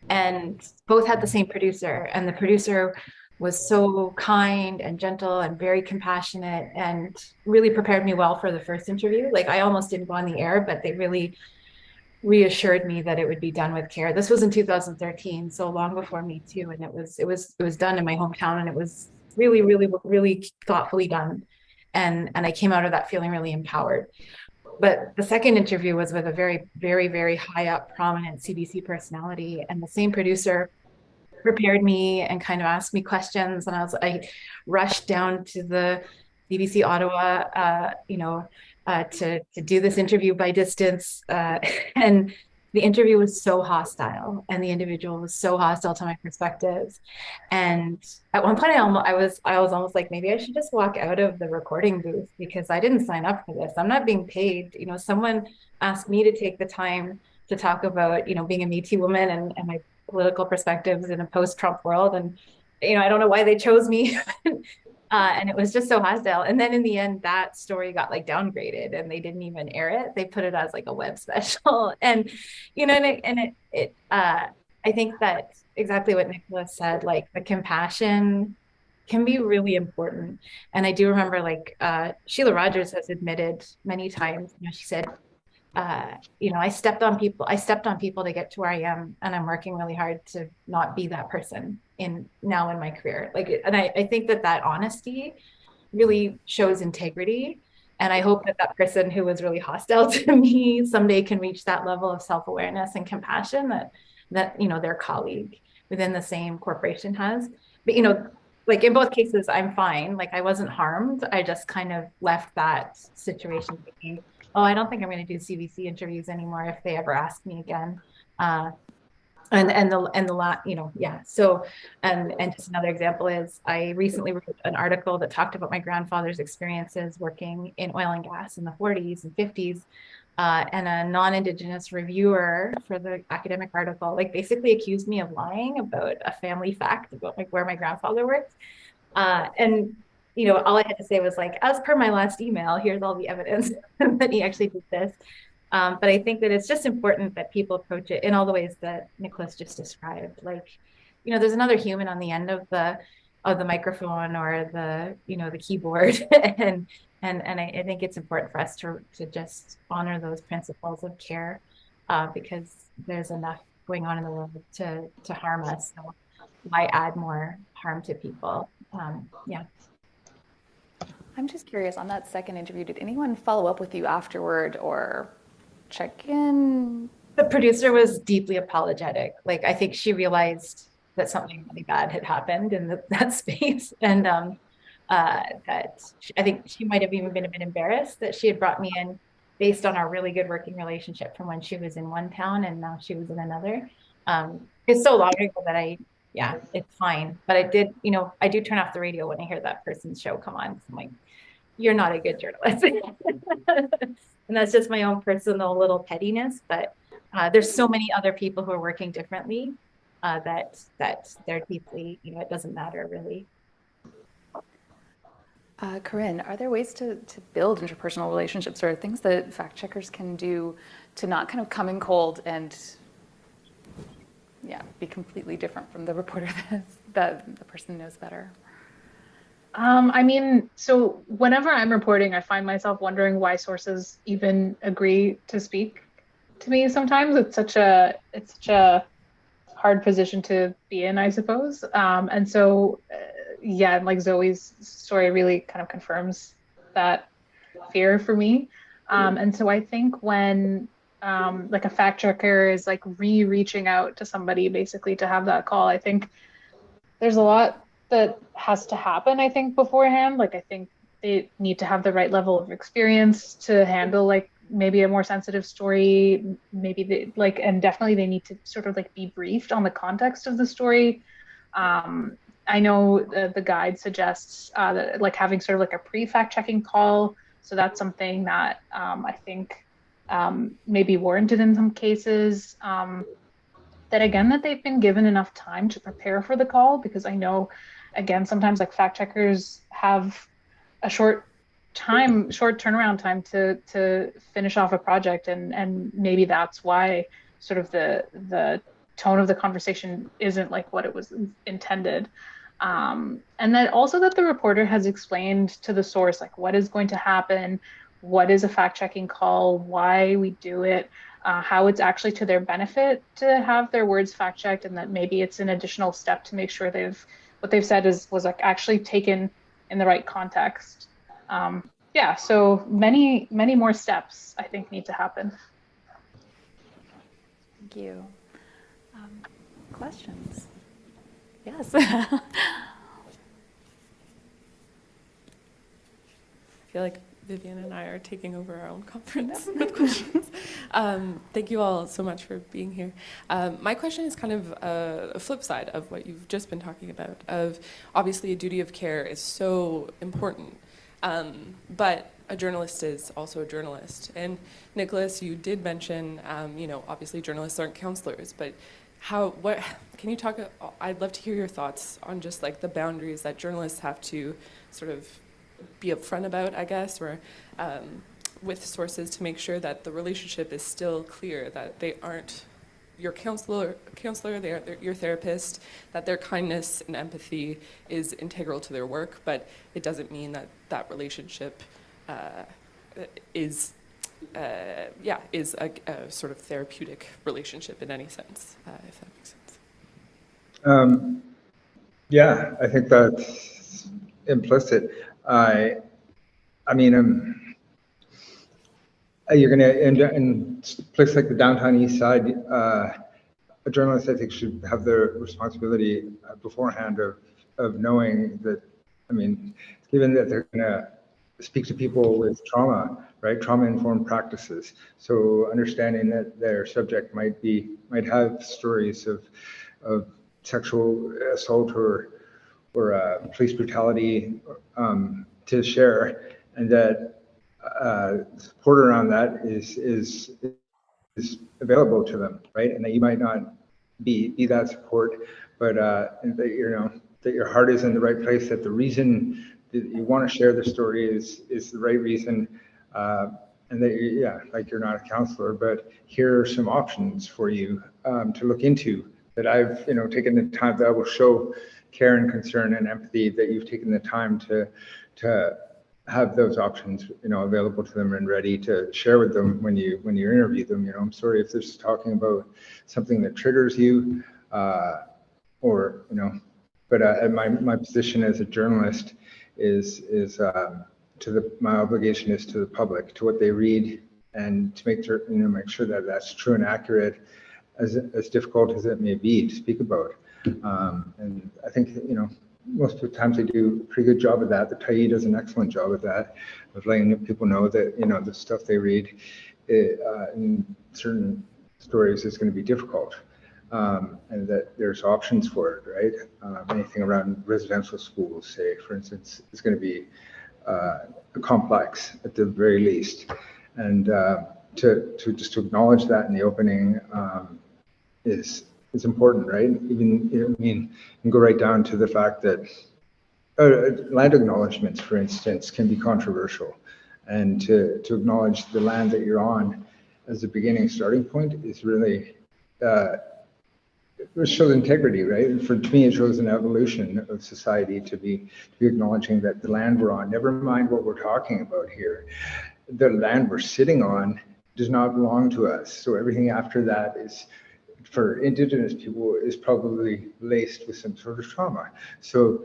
And both had the same producer, and the producer was so kind and gentle and very compassionate and really prepared me well for the first interview. Like I almost didn't go on the air, but they really reassured me that it would be done with care. This was in 2013, so long before me too, and it was it was it was done in my hometown, and it was really, really, really thoughtfully done. And and I came out of that feeling really empowered. But the second interview was with a very, very, very high up, prominent CBC personality, and the same producer prepared me and kind of asked me questions, and I was I rushed down to the CBC Ottawa, uh, you know, uh, to to do this interview by distance, uh, and the interview was so hostile, and the individual was so hostile to my perspectives. And at one point, I almost I was I was almost like maybe I should just walk out of the recording booth because I didn't sign up for this. I'm not being paid. You know, someone asked me to take the time to talk about you know being a Me Too woman and, and my political perspectives in a post-Trump world, and you know I don't know why they chose me. Uh, and it was just so hostile. And then in the end, that story got like downgraded, and they didn't even air it. They put it as like a web special, and you know, and it, and it, it uh, I think that exactly what Nicholas said, like the compassion can be really important. And I do remember like uh, Shelagh Rogers has admitted many times, you know, she said, uh, you know, I stepped on people, I stepped on people to get to where I am, and I'm working really hard to not be that person in now in my career. Like, and I, I think that that honesty really shows integrity. And I hope that that person who was really hostile to me someday can reach that level of self-awareness and compassion that, that, you know, their colleague within the same corporation has. But, you know, like in both cases, I'm fine. Like I wasn't harmed. I just kind of left that situation oh, I don't think I'm going to do CBC interviews anymore if they ever ask me again. Uh, and and the and the lot you know yeah so and and just another example is i recently wrote an article that talked about my grandfather's experiences working in oil and gas in the 40s and 50s uh, and a non-indigenous reviewer for the academic article like basically accused me of lying about a family fact about like where my grandfather worked uh, and you know all i had to say was like as per my last email here's all the evidence that he actually did this um, but I think that it's just important that people approach it in all the ways that Nicholas just described. Like, you know, there's another human on the end of the of the microphone or the you know the keyboard, and and and I, I, think it's important for us to to just honor those principles of care uh, because there's enough going on in the world to to harm us. So why add more harm to people? Um, yeah. I'm just curious on that second interview, did anyone follow up with you afterward or check in? The producer was deeply apologetic. Like, I think she realized that something really bad had happened in the, that space. And um, uh, that she, I think she might have even been a bit embarrassed that she had brought me in based on our really good working relationship from when she was in one town and now she was in another. Um, it's so long ago that I, yeah, it's fine. But I did, you know, I do turn off the radio when I hear that person's show come on. I'm like, you're not a good journalist. and that's just my own personal little pettiness, but uh, there's so many other people who are working differently uh, that that they're deeply, you know, it doesn't matter really. Uh, Carine, are there ways to, to build interpersonal relationships or things that fact checkers can do to not kind of come in cold and yeah, be completely different from the reporter that, the person knows better? Um, I mean, so whenever I'm reporting, I find myself wondering why sources even agree to speak to me. Sometimes it's such a it's such a hard position to be in, I suppose. Um, and so, uh, yeah, like Zoe's story really kind of confirms that fear for me. Um, and so I think when um, like a fact checker is like re-reaching out to somebody basically to have that call, I think there's a lot that has to happen, I think, beforehand. Like, I think they need to have the right level of experience to handle, like, maybe a more sensitive story. Maybe they, like, and definitely they need to sort of like be briefed on the context of the story. Um, I know the, the guide suggests uh, that, like, having sort of like a pre fact checking call. So that's something that um, I think um, may be warranted in some cases. Um, that again, that they've been given enough time to prepare for the call because I know again, sometimes like fact checkers have a short time, short turnaround time to to finish off a project, and and maybe that's why sort of the the tone of the conversation isn't like what it was intended. Um, and then also that the reporter has explained to the source like what is going to happen, what is a fact checking call, why we do it, uh, how it's actually to their benefit to have their words fact checked, and that maybe it's an additional step to make sure they've what they've said is was like actually taken in the right context. Um, yeah, so many many more steps I think need to happen. Thank you. Um, questions? Yes. I feel like Vivian and I are taking over our own conference with questions. Um, thank you all so much for being here. Um, my question is kind of a, a, flip side of what you've just been talking about. Of obviously, a duty of care is so important, um, but a journalist is also a journalist. And Nicholas, you did mention, um, you know, obviously journalists aren't counselors, but how what can you talk? I'd love to hear your thoughts on just like the boundaries that journalists have to sort of be upfront about, I guess, or um, with sources to make sure that the relationship is still clear, that they aren't your counselor, counselor, they are your therapist, that their kindness and empathy is integral to their work, but it doesn't mean that that relationship uh, is, uh, yeah, is a, a, sort of therapeutic relationship in any sense, uh, if that makes sense. Um, yeah, I think that's implicit. I, I mean, um, uh, you're going to end in a place like the downtown east side. Uh, a journalist, I think, should have the responsibility uh, beforehand of of knowing that. I mean, given that they're going to speak to people with trauma, right? Trauma-informed practices. So understanding that their subject might be might have stories of of sexual assault or or uh, police brutality um, to share, and that uh, support around that is is is available to them, right? And that you might not be be that support, but uh, that you know that your heart is in the right place. That the reason that you want to share the story is is the right reason. Uh, and that you, yeah, like you're not a counselor, but here are some options for you um, to look into that I've you know taken the time that I will show care and concern and empathy that you've taken the time to to have those options you know available to them and ready to share with them when you when you interview them. You know i'm sorry if this is talking about something that triggers you uh, or you know but uh, my my position as a journalist is is um, to the my obligation is to the public to what they read and to make sure you know make sure that that's true and accurate as as difficult as it may be to speak about um, and I think, you know, most of the times they do a pretty good job of that. The Tyee does an excellent job of that, of letting people know that, you know, the stuff they read it, uh, in certain stories is going to be difficult. Um, and that there's options for it, right? Um, anything around residential schools, say, for instance, is going to be uh, complex at the very least. And uh, to, to just to acknowledge that in the opening um, is is important, right? Even I mean, and go right down to the fact that uh, land acknowledgements, for instance, can be controversial, and to to acknowledge the land that you're on as a beginning starting point is really uh, it shows integrity, right? And for to me, it shows an evolution of society to be to be acknowledging that the land we're on, never mind what we're talking about here, the land we're sitting on does not belong to us. So everything after that is for indigenous people is probably laced with some sort of trauma. So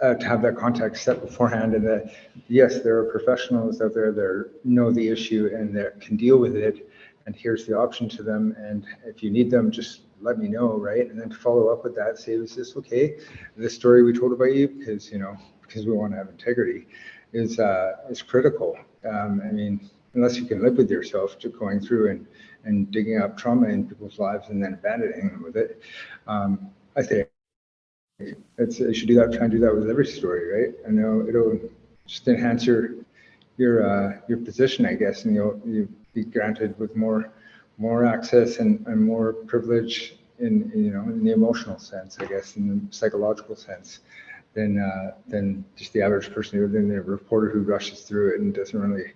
uh, to have that context set beforehand and that yes, there are professionals out there that know the issue and that can deal with it. And here's the option to them. And if you need them, just let me know, right? And then to follow up with that, say, is this okay? The story we told about you, because you know, because we want to have integrity, is uh, is critical. Um, I mean, unless you can live with yourself, to going through and and digging up trauma in people's lives and then abandoning them with it. Um, I think it's should do that. Try and do that with every story, right? I know it'll just enhance your your uh, your position, I guess, and you'll you be granted with more more access and, and more privilege in, in, you know in the emotional sense, I guess, in the psychological sense, than uh, than just the average person, or than the reporter who rushes through it and doesn't really,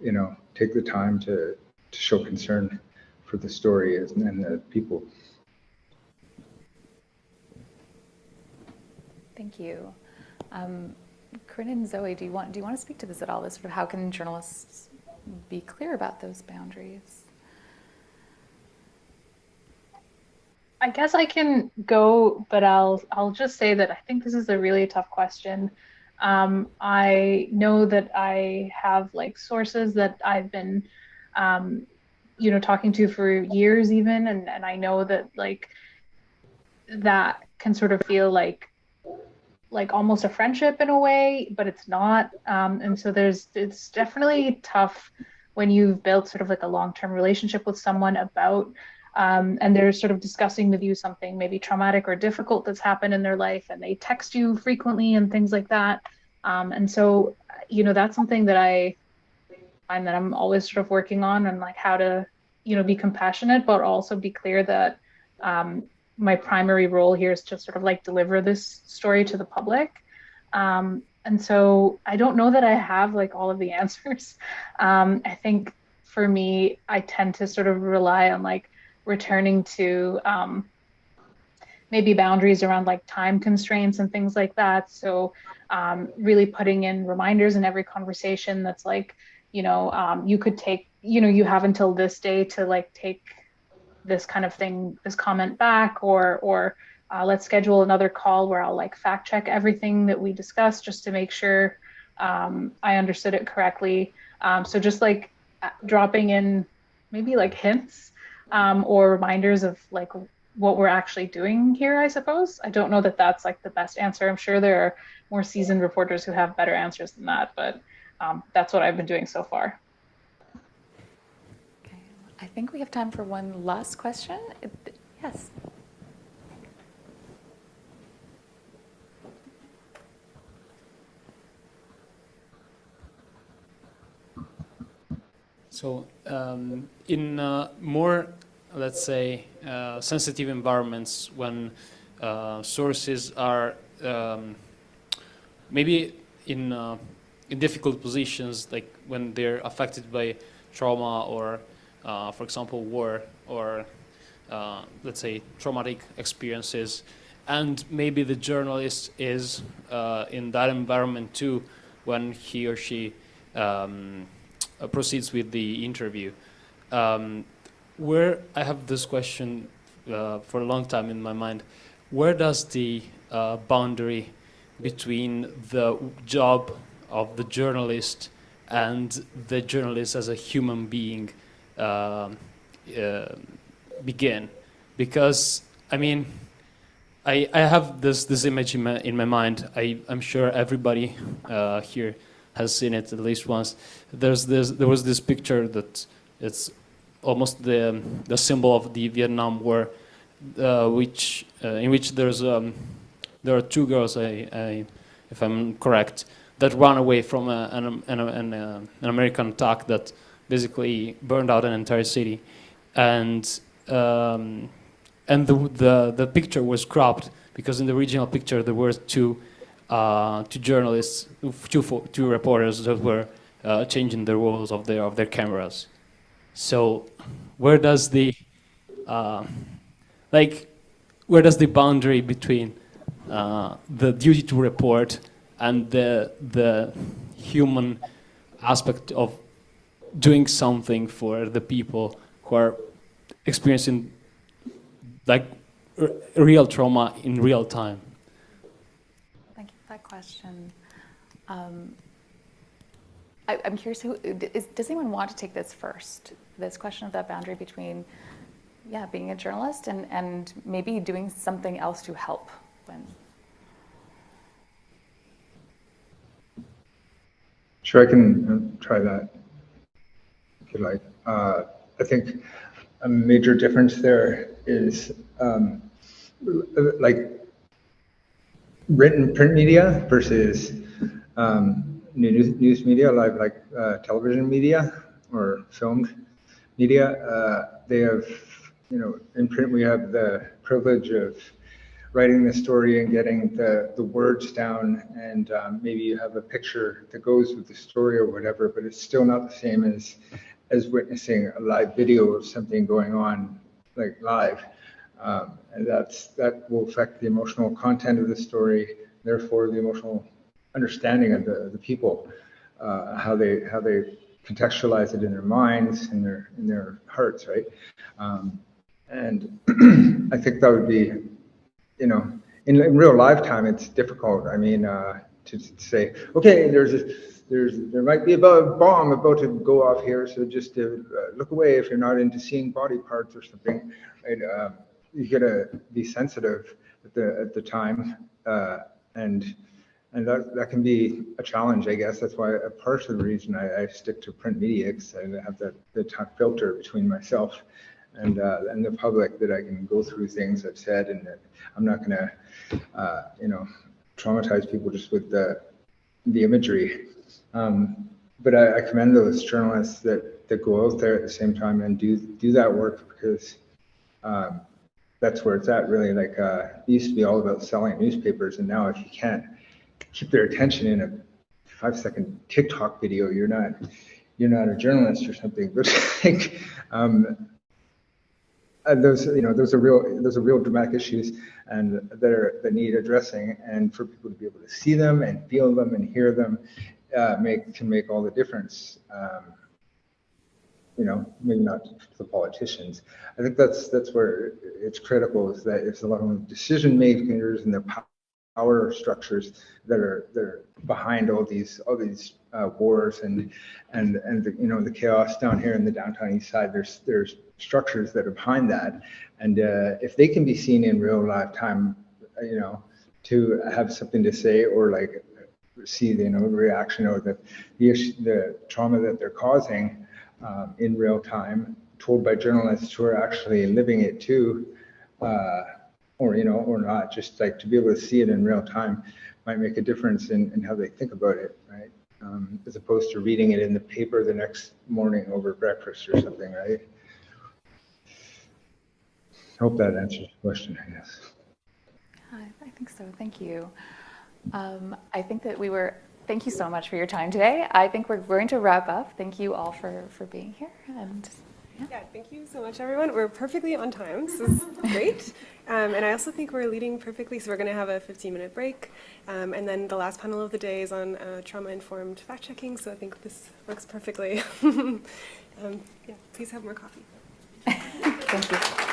you know, take the time to to show concern for the story is and the people. Thank you. Um, Carine and Zoe, do you want do you want to speak to this at all? This sort of how can journalists be clear about those boundaries? I guess I can go, but I'll I'll just say that I think this is a really tough question. Um, I know that I have like sources that I've been, um, you know, talking to for years even, and and I know that like that can sort of feel like like almost a friendship in a way, but it's not. Um, and so there's it's definitely tough when you've built sort of like a long-term relationship with someone about um, and they're sort of discussing with you something maybe traumatic or difficult that's happened in their life and they text you frequently and things like that um, and so you know that's something that i find that i'm always sort of working on and like how to you know be compassionate but also be clear that um, my primary role here is to sort of like deliver this story to the public um, and so i don't know that i have like all of the answers um, i think for me i tend to sort of rely on like returning to um, maybe boundaries around like time constraints and things like that. So um, really putting in reminders in every conversation that's like, you know, um, you could take, you know, you have until this day to like take this kind of thing, this comment back, or or uh, let's schedule another call where I'll like fact check everything that we discussed just to make sure um, I understood it correctly. Um, so just like uh, dropping in maybe like hints um, or reminders of like what we're actually doing here, I suppose. I don't know that that's like the best answer. I'm sure there are more seasoned reporters who have better answers than that, but um, that's what I've been doing so far. Okay, I think we have time for one last question. Yes. So um, in uh, more, let's say, uh, sensitive environments when uh, sources are um, maybe in uh, in difficult positions, like when they're affected by trauma or, uh, for example, war or uh, let's say traumatic experiences, and maybe the journalist is in that environment too when he or she um, uh, proceeds with the interview. Um, where I have this question uh, for a long time in my mind, where does the uh, boundary between the job of the journalist and the journalist as a human being um, uh, begin? Because I mean, I, I have this this image in my in my mind. I I'm sure everybody uh, here has seen it at least once. There's this, there was this picture that it's almost the, the symbol of the Vietnam War, uh, which, uh, in which there's, um, there are two girls, I, I, if I'm correct, that ran away from a, an, an, an, uh, an American attack that basically burned out an entire city, and um, and the, the the picture was cropped because in the original picture there were two uh, two journalists, two two reporters that were uh, changing the roles of their of their cameras. So, where does the uh, like where does the boundary between uh, the duty to report and the the human aspect of doing something for the people who are experiencing like real trauma in real time? Thank you for that question. Um, I, I'm curious, who, is, does anyone want to take this first? This question of that boundary between, yeah, being a journalist and, and maybe doing something else to help when, Sure, I can um, try that if you like. Uh, I think a major difference there is um, like written print media versus um, news, news media, like like uh, television media or filmed media. Uh, they have, you know, in print we have the privilege of writing the story and getting the, the words down and um, maybe you have a picture that goes with the story or whatever, but it's still not the same as as witnessing a live video of something going on like live. Um, and that's that will affect the emotional content of the story, therefore the emotional understanding of the, the people, uh, how they how they contextualize it in their minds and their in their hearts, right? Um, and I think that would be you know, in, in real lifetime, it's difficult. I mean, uh, to, to say, okay, there's a, there's there might be a bomb about to go off here, so just uh, look away if you're not into seeing body parts or something. Right? Uh, you gotta be sensitive at the at the time, uh, and and that that can be a challenge, I guess. That's why a part of the reason I, I stick to print media because I have that the filter between myself and uh, and the public that I can go through things I've said, and that I'm not going to, uh, you know, traumatize people just with the the imagery. Um, but I, I commend those journalists that that go out there at the same time and do do that work because um, that's where it's at. Really, like uh, it used to be all about selling newspapers, and now if you can't keep their attention in a five second TikTok video, you're not you're not a journalist or something. But like, um, and those, you know, those are real, those are real dramatic issues and that are, that need addressing. And for people to be able to see them and feel them and hear them, uh, make, can make all the difference. Um, you know, maybe not to the politicians. I think that's, that's where it's critical is that it's a lot of decision makers and the power structures that are, that are behind all these, all these uh, wars and and and the, you know the chaos down here in the downtown east side. There's there's structures that are behind that, and uh, if they can be seen in real lifetime, you know, to have something to say or like see the you know reaction or the the issue, the trauma that they're causing um, in real time, told by journalists who are actually living it too. Uh, or you know, or not, just like to be able to see it in real time might make a difference in, in how they think about it, right? Um, as opposed to reading it in the paper the next morning over breakfast or something, right? I hope that answers the question, I guess. I, think so, thank you. Um, I think that we were, thank you so much for your time today. I think we're going to wrap up. Thank you all for, for being here and Yeah, thank you so much, everyone. We're perfectly on time. This is great. Um, and I also think we're leading perfectly. So we're going to have a 15-minute break. Um, and then the last panel of the day is on uh, trauma-informed fact-checking. So I think this works perfectly. um, yeah, please have more coffee. thank you.